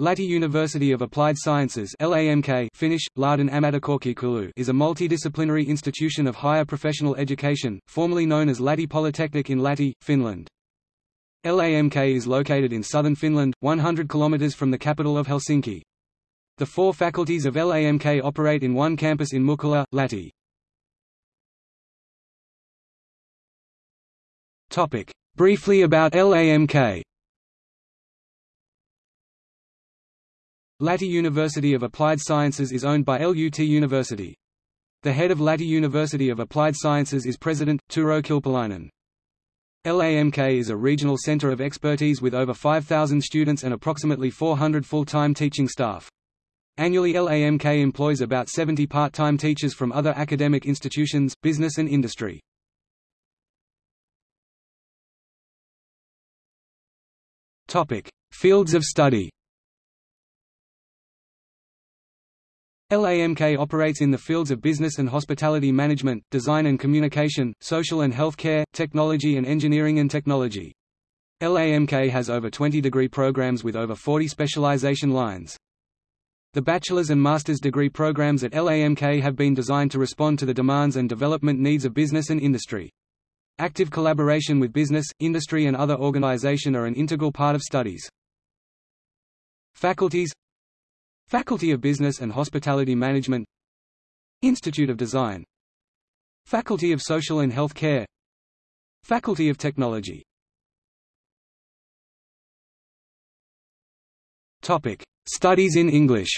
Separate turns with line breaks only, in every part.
Lahti University of Applied Sciences LAMK Finnish, Lahden ammattikorkeakoulu is a multidisciplinary institution of higher professional education, formerly known as Lahti Polytechnic in Lahti, Finland. LAMK is located in southern Finland, 100 km from the capital of Helsinki. The four faculties of LAMK operate in one campus in Mukkula, Lahti. Briefly about LAMK Lahti University of Applied Sciences is owned by LUT University. The head of Lahti University of Applied Sciences is President, Turo Kilpeläinen. LAMK is a regional center of expertise with over 5,000 students and approximately 400 full-time teaching staff. Annually LAMK employs about 70 part-time teachers from other academic institutions, business and industry. Fields of study LAMK operates in the fields of business and hospitality management, design and communication, social and health care, technology and engineering and technology. LAMK has over 20 degree programs with over 40 specialization lines. The bachelor's and master's degree programs at LAMK have been designed to respond to the demands and development needs of business and industry. Active collaboration with business, industry and other organization are an integral part of studies. Faculties Faculty of Business and Hospitality Management Institute of Design Faculty of Social and Health Care Faculty of Technology Topic: Studies in English.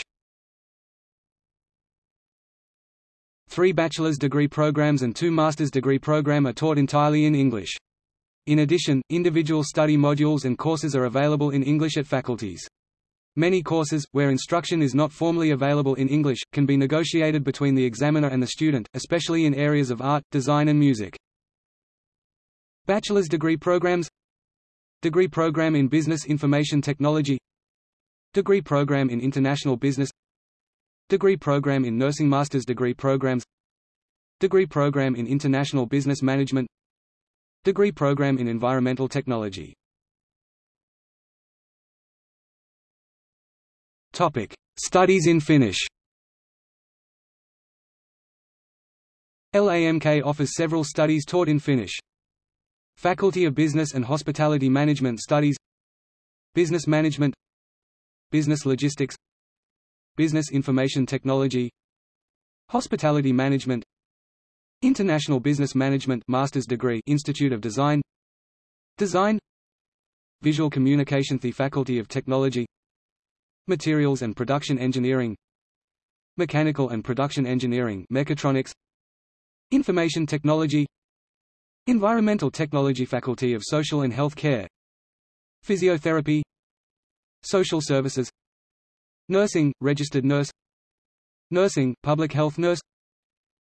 Three bachelor's degree programs and two master's degree program are taught entirely in English. In addition, individual study modules and courses are available in English at faculties. Many courses, where instruction is not formally available in English, can be negotiated between the examiner and the student, especially in areas of art, design and music. Bachelor's degree programs Degree program in Business Information Technology Degree program in International Business Degree program in Nursing Master's degree programs Degree program in International Business Management Degree program in Environmental Technology Studies in Finnish. LAMK offers several studies taught in Finnish. Faculty of Business and Hospitality Management Studies. Business Management. Business Logistics. Business Information Technology. Hospitality Management. International Business Management Master's Degree Institute of Design. Design. Visual Communication The Faculty of Technology Materials and Production Engineering Mechanical and Production Engineering Mechatronics Information Technology Environmental Technology Faculty of Social and Health Care Physiotherapy Social Services Nursing, Registered Nurse Nursing, Public Health Nurse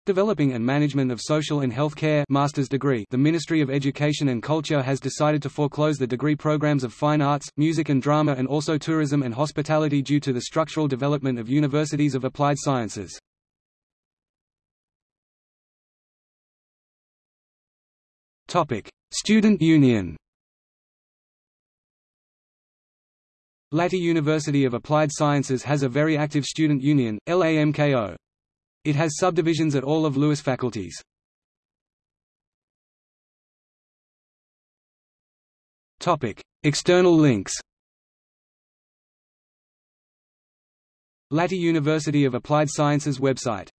Developing and Management of Social and Health Care master's degree The Ministry of Education and Culture has decided to foreclose the degree programs of Fine Arts, Music and Drama and also Tourism and Hospitality due to the structural development of universities of applied sciences. Student Union Lahti University of Applied Sciences has a very active student union, LAMKO. It has subdivisions at all of Lewis faculties. External links Lahti University of Applied Sciences website